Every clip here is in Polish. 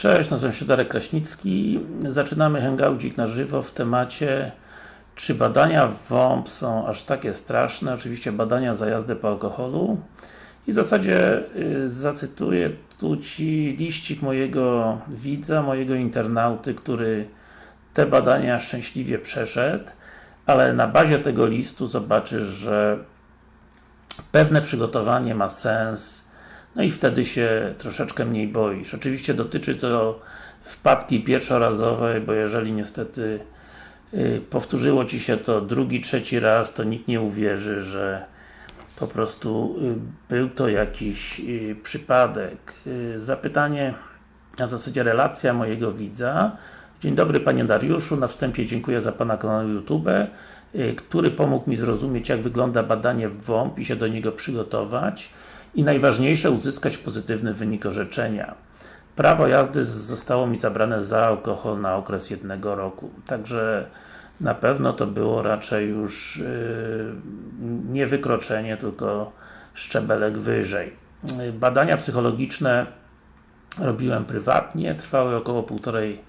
Cześć, nazywam się Darek Kraśnicki. Zaczynamy hangoucik na żywo w temacie czy badania w WOMP są aż takie straszne? Oczywiście badania za jazdę po alkoholu. I w zasadzie y, zacytuję tu Ci liścik mojego widza, mojego internauty, który te badania szczęśliwie przeszedł, ale na bazie tego listu zobaczysz, że pewne przygotowanie ma sens, no i wtedy się troszeczkę mniej boisz. Oczywiście dotyczy to wpadki pierwszorazowej, bo jeżeli niestety yy, powtórzyło Ci się to drugi, trzeci raz, to nikt nie uwierzy, że po prostu yy, był to jakiś yy, przypadek. Zapytanie, a w zasadzie relacja mojego widza. Dzień dobry Panie Dariuszu, na wstępie dziękuję za Pana kanał YouTube, który pomógł mi zrozumieć jak wygląda badanie w WOMP i się do niego przygotować i najważniejsze uzyskać pozytywny wynik orzeczenia. Prawo jazdy zostało mi zabrane za alkohol na okres jednego roku. Także na pewno to było raczej już yy, nie wykroczenie, tylko szczebelek wyżej. Badania psychologiczne robiłem prywatnie, trwały około półtorej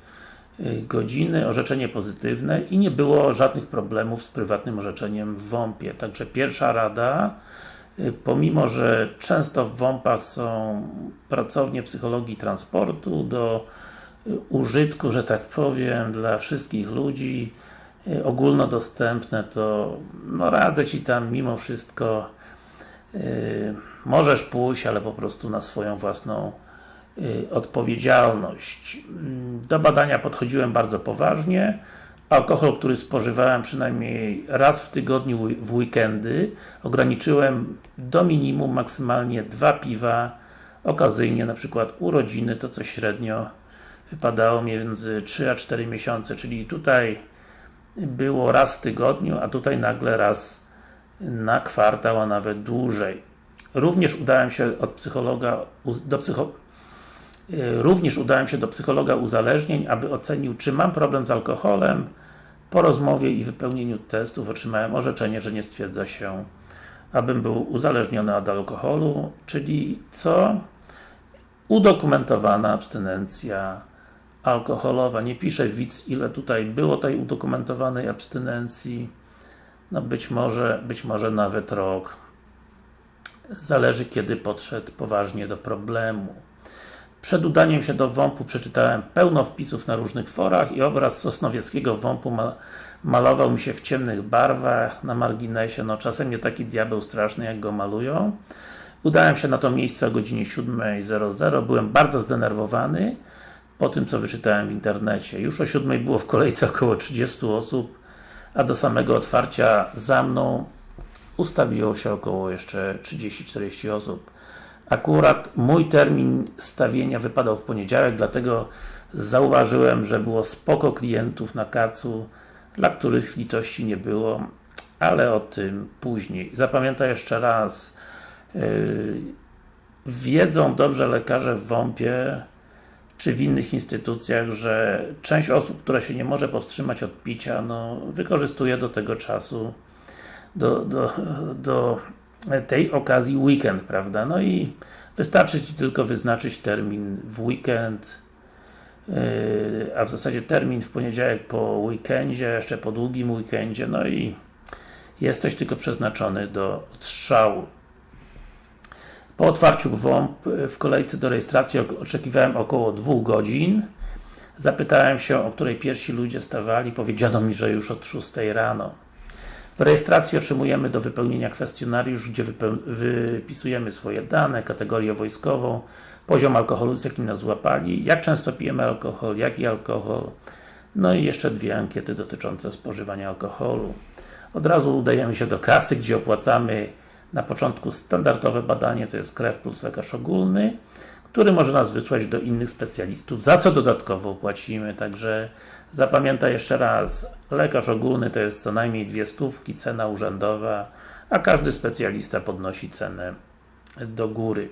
godziny, orzeczenie pozytywne i nie było żadnych problemów z prywatnym orzeczeniem w WOMP-ie. Także pierwsza rada pomimo, że często w WOMP-ach są pracownie psychologii transportu do użytku, że tak powiem, dla wszystkich ludzi ogólnodostępne, to no radzę Ci tam mimo wszystko możesz pójść, ale po prostu na swoją własną odpowiedzialność. Do badania podchodziłem bardzo poważnie, alkohol, który spożywałem przynajmniej raz w tygodniu w weekendy ograniczyłem do minimum, maksymalnie dwa piwa okazyjnie, na przykład urodziny, to co średnio wypadało między 3 a 4 miesiące, czyli tutaj było raz w tygodniu, a tutaj nagle raz na kwartał, a nawet dłużej. Również udałem się od psychologa do psycho Również udałem się do psychologa uzależnień, aby ocenił, czy mam problem z alkoholem. Po rozmowie i wypełnieniu testów otrzymałem orzeczenie, że nie stwierdza się, abym był uzależniony od alkoholu, czyli co? Udokumentowana abstynencja alkoholowa. Nie piszę widz, ile tutaj było tej udokumentowanej abstynencji. No być może, być może nawet rok. Zależy kiedy podszedł poważnie do problemu. Przed udaniem się do WOMP-u przeczytałem pełno wpisów na różnych forach i obraz sosnowieckiego WOMP-u ma malował mi się w ciemnych barwach, na marginesie, no czasem nie taki diabeł straszny jak go malują. Udałem się na to miejsce o godzinie 7.00, byłem bardzo zdenerwowany po tym co wyczytałem w internecie. Już o 7 było w kolejce około 30 osób, a do samego otwarcia za mną ustawiło się około jeszcze 30-40 osób. Akurat mój termin stawienia wypadał w poniedziałek, dlatego zauważyłem, że było spoko klientów na kacu, dla których litości nie było, ale o tym później. Zapamiętaj jeszcze raz, yy, wiedzą dobrze lekarze w WOMP-ie, czy w innych instytucjach, że część osób, która się nie może powstrzymać od picia, no, wykorzystuje do tego czasu, do, do, do tej okazji weekend, prawda? No i wystarczy Ci tylko wyznaczyć termin w weekend, yy, a w zasadzie termin w poniedziałek po weekendzie, jeszcze po długim weekendzie, no i jesteś tylko przeznaczony do strzału. Po otwarciu WOMP w kolejce do rejestracji oczekiwałem około dwóch godzin. Zapytałem się, o której pierwsi ludzie stawali, powiedziano mi, że już od 6 rano. W rejestracji otrzymujemy do wypełnienia kwestionariusz, gdzie wypisujemy swoje dane, kategorię wojskową, poziom alkoholu, z jakim nas złapali, jak często pijemy alkohol, jaki alkohol, no i jeszcze dwie ankiety dotyczące spożywania alkoholu. Od razu udajemy się do kasy, gdzie opłacamy na początku standardowe badanie, to jest krew plus lekarz ogólny, który może nas wysłać do innych specjalistów, za co dodatkowo płacimy, także zapamiętaj jeszcze raz, lekarz ogólny to jest co najmniej dwie stówki, cena urzędowa, a każdy specjalista podnosi cenę do góry.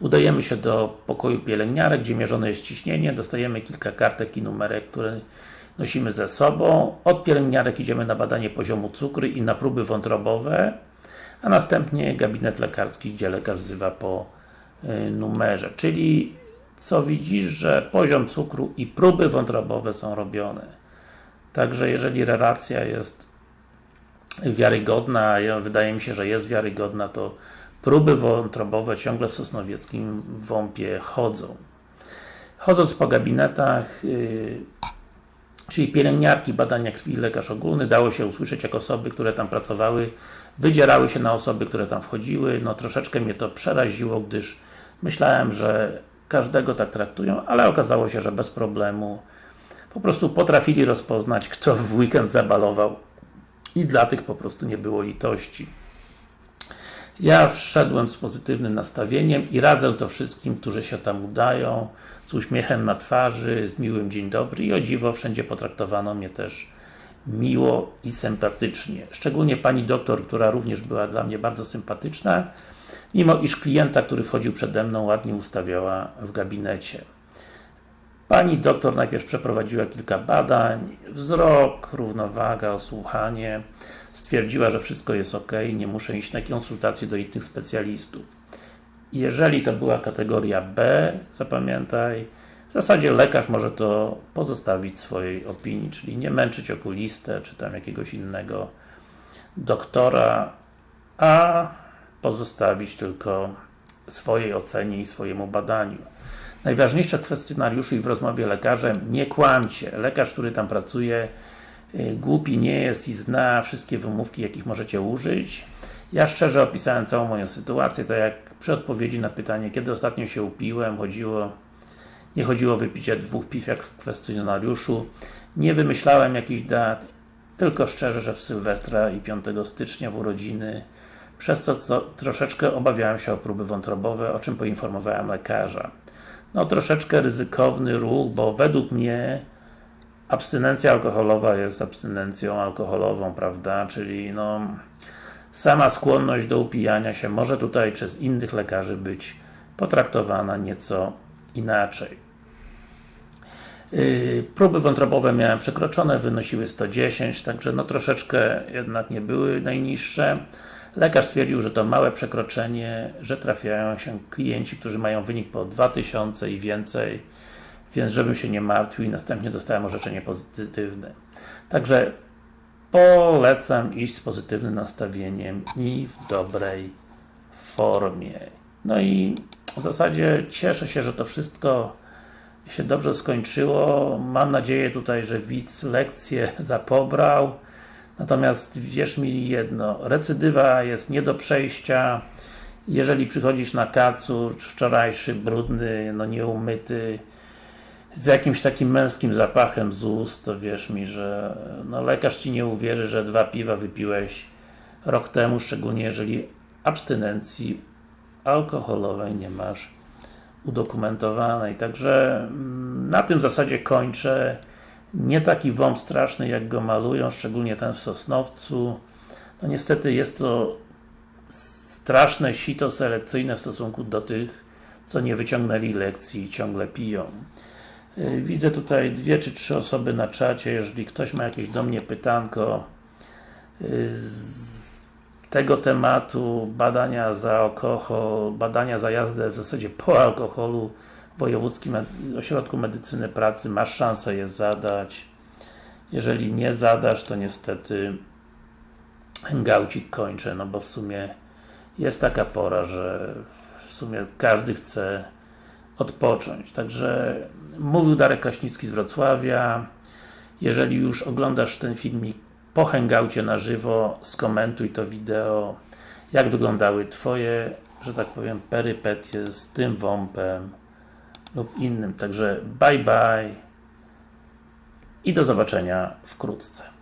Udajemy się do pokoju pielęgniarek, gdzie mierzone jest ciśnienie, dostajemy kilka kartek i numerek, które nosimy ze sobą. Od pielęgniarek idziemy na badanie poziomu cukru i na próby wątrobowe, a następnie gabinet lekarski, gdzie lekarz wzywa po numerze, czyli co widzisz, że poziom cukru i próby wątrobowe są robione. Także jeżeli relacja jest wiarygodna, wydaje mi się, że jest wiarygodna, to próby wątrobowe ciągle w Sosnowieckim WOMP-ie chodzą. Chodząc po gabinetach, yy, czyli pielęgniarki, badania krwi lekarz ogólny, dało się usłyszeć, jak osoby, które tam pracowały, wydzierały się na osoby, które tam wchodziły. No troszeczkę mnie to przeraziło, gdyż myślałem, że każdego tak traktują, ale okazało się, że bez problemu po prostu potrafili rozpoznać, kto w weekend zabalował i dla tych po prostu nie było litości. Ja wszedłem z pozytywnym nastawieniem i radzę to wszystkim, którzy się tam udają, z uśmiechem na twarzy, z miłym dzień dobry i o dziwo wszędzie potraktowano mnie też miło i sympatycznie. Szczególnie pani doktor, która również była dla mnie bardzo sympatyczna, mimo iż klienta, który wchodził przede mną, ładnie ustawiała w gabinecie. Pani doktor najpierw przeprowadziła kilka badań, wzrok, równowaga, osłuchanie. Stwierdziła, że wszystko jest ok, nie muszę iść na konsultacje do innych specjalistów. Jeżeli to była kategoria B, zapamiętaj, w zasadzie lekarz może to pozostawić swojej opinii, czyli nie męczyć okulistę, czy tam jakiegoś innego doktora, a pozostawić tylko swojej ocenie i swojemu badaniu. Najważniejsze w kwestionariuszu i w rozmowie lekarzem, nie kłamcie. Lekarz, który tam pracuje, y, głupi nie jest i zna wszystkie wymówki, jakich możecie użyć. Ja szczerze opisałem całą moją sytuację, tak jak przy odpowiedzi na pytanie, kiedy ostatnio się upiłem, chodziło nie chodziło o wypicie dwóch piw jak w kwestionariuszu. Nie wymyślałem jakichś dat, tylko szczerze, że w Sylwestra i 5 stycznia w urodziny przez co, co troszeczkę obawiałem się o próby wątrobowe, o czym poinformowałem lekarza. No troszeczkę ryzykowny ruch, bo według mnie abstynencja alkoholowa jest abstynencją alkoholową, prawda, czyli no sama skłonność do upijania się może tutaj przez innych lekarzy być potraktowana nieco inaczej. Yy, próby wątrobowe miałem przekroczone, wynosiły 110, także no troszeczkę jednak nie były najniższe. Lekarz stwierdził, że to małe przekroczenie, że trafiają się klienci, którzy mają wynik po 2000 i więcej, więc żebym się nie martwił i następnie dostałem orzeczenie pozytywne. Także polecam iść z pozytywnym nastawieniem i w dobrej formie. No i w zasadzie cieszę się, że to wszystko się dobrze skończyło. Mam nadzieję tutaj, że widz lekcję zapobrał. Natomiast wierz mi jedno, recydywa jest nie do przejścia. Jeżeli przychodzisz na kacur, wczorajszy, brudny, no nieumyty, z jakimś takim męskim zapachem z ust, to wierz mi, że no lekarz Ci nie uwierzy, że dwa piwa wypiłeś rok temu, szczególnie jeżeli abstynencji alkoholowej nie masz udokumentowanej. Także mm, na tym zasadzie kończę. Nie taki WOMP straszny, jak go malują, szczególnie ten w Sosnowcu. No niestety jest to straszne sito selekcyjne w stosunku do tych, co nie wyciągnęli lekcji i ciągle piją. Yy, Widzę tutaj dwie czy trzy osoby na czacie, jeżeli ktoś ma jakieś do mnie pytanko yy, z tego tematu, badania za alkohol, badania za jazdę w zasadzie po alkoholu Wojewódzkim Ośrodku Medycyny Pracy, masz szansę je zadać. Jeżeli nie zadasz, to niestety hangoucik kończę, no bo w sumie jest taka pora, że w sumie każdy chce odpocząć. Także mówił Darek Kraśnicki z Wrocławia. Jeżeli już oglądasz ten filmik po hangoucie na żywo, skomentuj to wideo, jak wyglądały Twoje, że tak powiem, perypetie z tym WOMP-em lub innym. Także bye bye i do zobaczenia wkrótce.